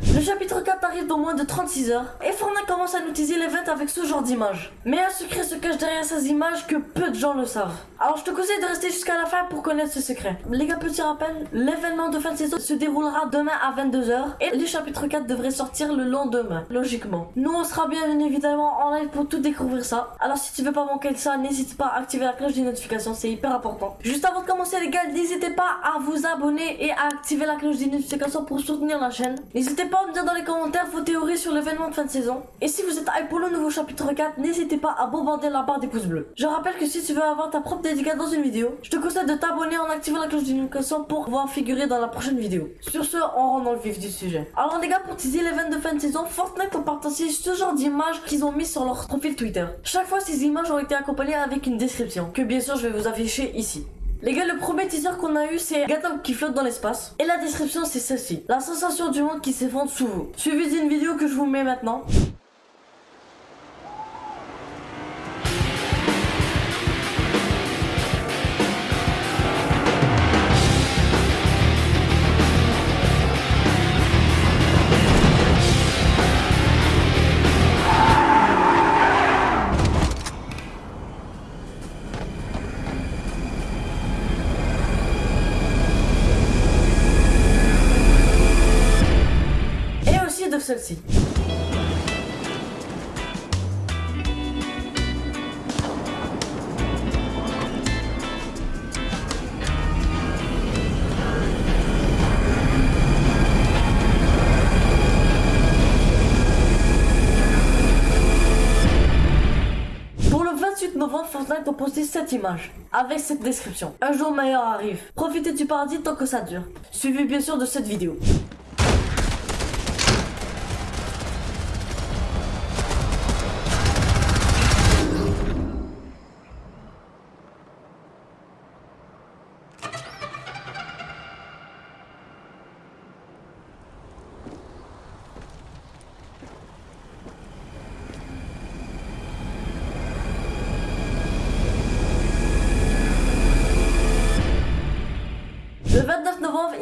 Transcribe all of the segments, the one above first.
Le chapitre 4 arrive dans moins de 36 heures et Fortnite commence à nous teaser l'event avec ce genre d'images. Mais un secret se cache derrière ces images que peu de gens le savent. Alors je te conseille de rester jusqu'à la fin pour connaître ce secret. Les gars, petit rappel, l'événement de fin de saison se déroulera demain à 22h et le chapitre 4 devrait sortir le lendemain, logiquement. Nous on sera bien évidemment en live pour tout découvrir ça. Alors si tu veux pas manquer ça, n'hésite pas à activer la cloche des notifications, c'est hyper important. Juste avant de commencer les gars, n'hésitez pas à vous abonner et à activer la cloche des notifications pour soutenir la chaîne. N'hésitez pas à me dire dans les commentaires vos théories sur l'événement de fin de saison. Et si vous êtes hype pour le nouveau chapitre 4, n'hésitez pas à bombarder la barre des pouces bleus. Je rappelle que si tu veux avoir ta propre dédicace dans une vidéo, je te conseille de t'abonner en activant la cloche des notifications pour pouvoir figurer dans la prochaine vidéo. Sur ce, on rentre dans le vif du sujet. Alors les gars, pour teaser l'événement de fin de saison, Fortnite ont partagé ce genre d'images qu'ils ont mis sur leur profil Twitter. Chaque fois, ces images ont été accompagnées avec une description, que bien sûr je vais vous afficher ici. Les gars, le premier teaser qu'on a eu, c'est Gatom qui flotte dans l'espace. Et la description, c'est celle-ci. La sensation du monde qui s'effondre sous vous. Suivi d'une vidéo que je vous mets maintenant. 28 novembre, Fortnite a posté cette image avec cette description. Un jour meilleur arrive. Profitez du paradis tant que ça dure. Suivi bien sûr de cette vidéo.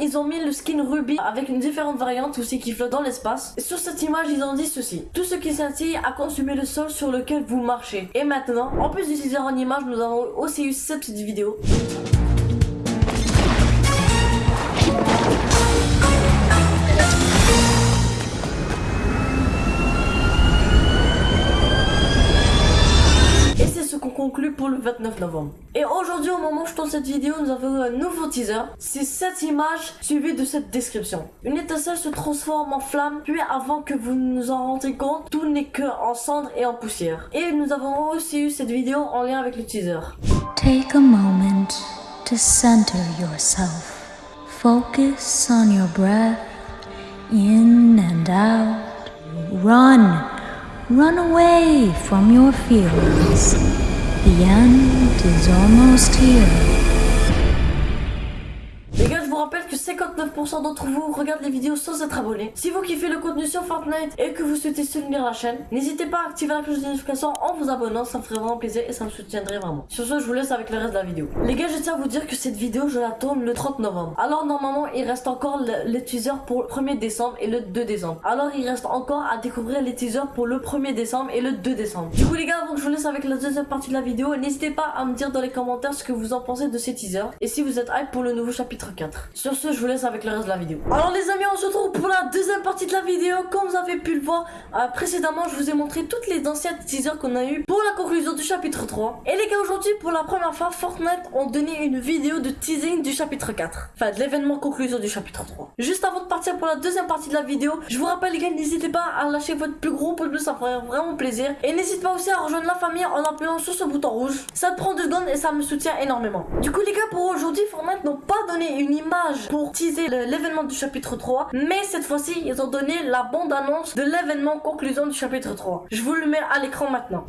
Ils ont mis le skin Ruby avec une différente variante aussi qui flotte dans l'espace. Sur cette image, ils ont dit ceci. Tout ce qui scintille a consumé le sol sur lequel vous marchez. Et maintenant, en plus d'utiliser en image, nous avons aussi eu cette petite vidéo. Pour le 29 novembre. Et aujourd'hui, au moment où je tourne cette vidéo, nous avons un nouveau teaser. C'est cette image suivie de cette description. Une étincelle se transforme en flamme, puis avant que vous nous en rendiez compte, tout n'est que en cendres et en poussière. Et nous avons aussi eu cette vidéo en lien avec le teaser. Take a moment to center yourself. Focus on your breath in and out. Run. Run away from your feelings. The end is almost here. Je vous rappelle que 59% d'entre vous regardent les vidéos sans être abonnés. Si vous kiffez le contenu sur Fortnite et que vous souhaitez soutenir la chaîne, n'hésitez pas à activer la cloche de notification en vous abonnant, ça me ferait vraiment plaisir et ça me soutiendrait vraiment. Sur ce, je vous laisse avec le reste de la vidéo. Les gars, je tiens à vous dire que cette vidéo, je la tourne le 30 novembre. Alors normalement, il reste encore le- les teasers pour le 1er décembre et le 2 décembre. Alors il reste encore à découvrir les teasers pour le 1er décembre et le 2 décembre. Du coup les gars, avant que je vous laisse avec la deuxième partie de la vidéo, n'hésitez pas à me dire dans les commentaires ce que vous en pensez de ces teasers et si vous êtes hype pour le nouveau chapitre 4. Sur ce, je vous laisse avec le reste de la vidéo. Alors les amis, on se retrouve pour la deuxième partie de la vidéo. Comme vous avez pu le voir euh, précédemment, je vous ai montré toutes les anciennes teasers qu'on a eu pour la conclusion du chapitre 3. Et les gars, aujourd'hui, pour la première fois, Fortnite ont donné une vidéo de teasing du chapitre 4. Enfin, de l'événement conclusion du chapitre 3. Juste avant de partir pour la deuxième partie de la vidéo, je vous rappelle les gars, n'hésitez pas à lâcher votre plus gros pouce bleu, ça ferait vraiment plaisir. Et n'hésitez pas aussi à rejoindre la famille en appuyant sur ce bouton rouge. Ça te prend deux secondes et ça me soutient énormément. Du coup les gars, pour aujourd'hui, Fortnite n'ont pas donné une image pour teaser l'événement du chapitre 3, mais cette fois-ci, ils ont donné la bande-annonce de l'événement conclusion du chapitre 3. Je vous le mets à l'écran maintenant.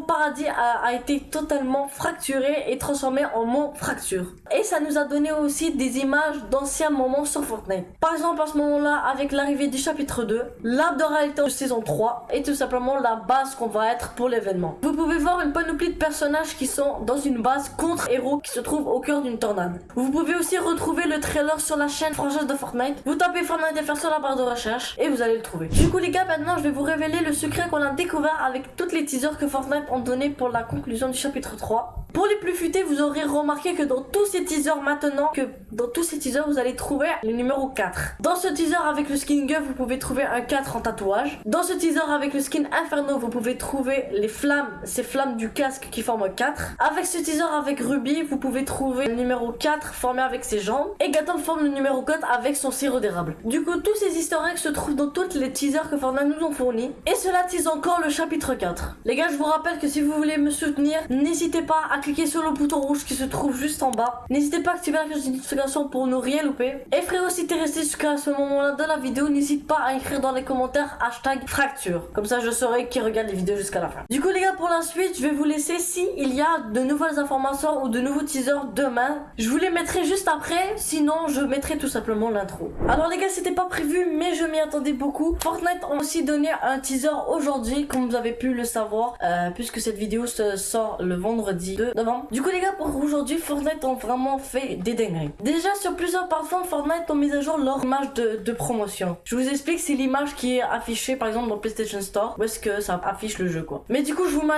Paradis a, été totalement fracturé et transformé en mot fracture. Et ça nous a donné aussi des images d'anciens moments sur Fortnite. Par exemple, à ce moment-là, avec l'arrivée du chapitre 2, l'arbre de réalité de saison 3 est tout simplement la base qu'on va être pour l'événement. Vous pouvez voir une panoplie de personnages qui sont dans une base contre héros qui se trouve au cœur d'une tornade. Vous pouvez aussi retrouver le trailer sur la chaîne française de Fortnite. Vous tapez Fortnite FR sur la barre de recherche et vous allez le trouver. Du coup les gars, maintenant je vais vous révéler le secret qu'on a découvert avec toutes les teasers que Fortnite ont donné pour la conclusion du chapitre 3. Pour les plus futés, vous aurez remarqué que dans tous ces teasers maintenant, que dans tous ces teasers, vous allez trouver le numéro 4. Dans ce teaser avec le skin Guff, vous pouvez trouver un 4 en tatouage. Dans ce teaser avec le skin Inferno, vous pouvez trouver les flammes, ces flammes du casque qui forment 4. Avec ce teaser avec Ruby, vous pouvez trouver le numéro 4 formé avec ses jambes. Et Gatom forme le numéro 4 avec son sirop d'érable. Du coup, tous ces eggs se trouvent dans toutes les teasers que Fortnite nous ont fournis. Et cela tease encore le chapitre 4. Les gars, je vous rappelle que si vous voulez me soutenir, n'hésitez pas à cliquez sur le bouton rouge qui se trouve juste en bas. N'hésitez pas à activer la cloche de notification pour ne rien louper. Et frérot, si t'es resté jusqu'à ce moment-là de la vidéo, n'hésite pas à écrire dans les commentaires hashtag fracture. Comme ça, je saurai qui regarde les vidéos jusqu'à la fin. Du coup, les gars, pour la suite, je vais vous laisser si y a de nouvelles informations ou de nouveaux teasers demain. Je vous les mettrai juste après, sinon je mettrai tout simplement l'intro. Alors les gars, c'était pas prévu, mais je m'y attendais beaucoup. Fortnite ont aussi donné un teaser aujourd'hui, comme vous avez pu le savoir, euh, puisque cette vidéo se sort le vendredi 2 Du coup les gars, pour aujourd'hui, Fortnite ont vraiment fait des dingueries. Déjà, sur plusieurs plateformes, Fortnite ont mis à jour leur image de, promotion. Je vous explique, c'est l'image qui est affichée par exemple dans PlayStation Store, où est-ce que ça affiche le jeu quoi. Mais du coup, je vous mets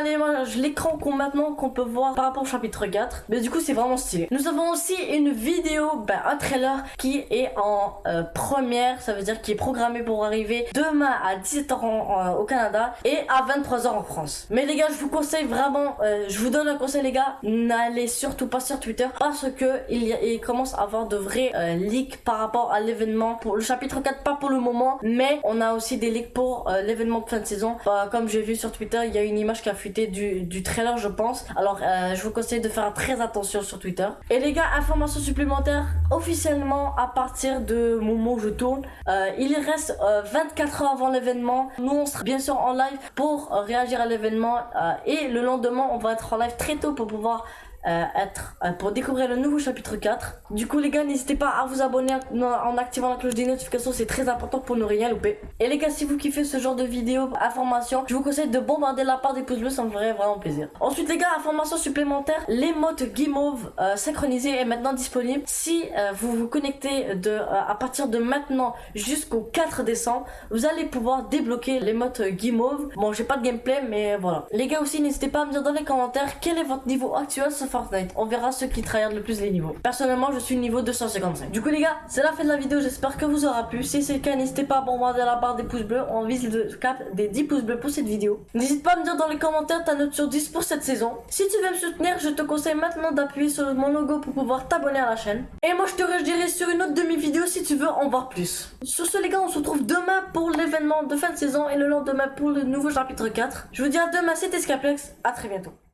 l'écran qu'on maintenant qu'on peut voir par rapport au chapitre 4. Mais du coup, c'est vraiment stylé. Nous avons aussi une vidéo, ben, un trailer qui est en euh, première, ça veut dire qui est programmé pour arriver demain à 17h en- en- au Canada et à 23h en France. Mais les gars, je vous conseille vraiment, euh, je vous donne un conseil les gars, n'allez surtout pas sur Twitter parce que il, commence à avoir de vrais euh, leaks par rapport à l'événement. Pour le chapitre 4, pas pour le moment, mais on a aussi des leaks pour euh, l'événement de fin de saison. Bah, comme j'ai vu sur Twitter, il y a une image qui a fuité du, du trailer, je pense. Alors, euh, je vous conseille de faire très attention sur Twitter. Et les gars, information supplémentaire, officiellement à partir de moment où je tourne, il reste euh, 24 heures avant l'événement. Nous, on sera bien sûr en live pour réagir à l'événement et le lendemain, on va être en live très tôt pour pouvoir euh, être euh, pour découvrir le nouveau chapitre 4. Du coup les gars n'hésitez pas à vous abonner en, activant la cloche des notifications, c'est très important pour ne rien louper. Et les gars si vous kiffez ce genre de vidéos, informations, je vous conseille de bombarder la part des pouces bleus, ça me ferait vraiment plaisir. Ensuite les gars, information supplémentaire, l'émote Guimauve euh, synchronisée est maintenant disponible. Si euh, vous vous connectez de, euh, à partir de maintenant jusqu'au 4 décembre, vous allez pouvoir débloquer l'émote Guimauve. Bon j'ai pas de gameplay mais voilà. Les gars aussi n'hésitez pas à me dire dans les commentaires quel est votre niveau actuel On verra ceux qui tryhardent le plus les niveaux. Personnellement, je suis niveau 255. Du coup, les gars, c'est la fin de la vidéo. J'espère que vous aura plu. Si c'est le cas, n'hésitez pas à bombarder la barre des pouces bleus. On vise le cap des 10 pouces bleus pour cette vidéo. N'hésite pas à me dire dans les commentaires ta note sur 10 pour cette saison. Si tu veux me soutenir, je te conseille maintenant d'appuyer sur mon logo pour pouvoir t'abonner à la chaîne. Et moi, je te redirai sur une autre demi-vidéo si tu veux en voir plus. Sur ce, les gars, on se retrouve demain pour l'événement de fin de saison et le lendemain pour le nouveau chapitre 4. Je vous dis à demain, c'était Scaplex. À très bientôt.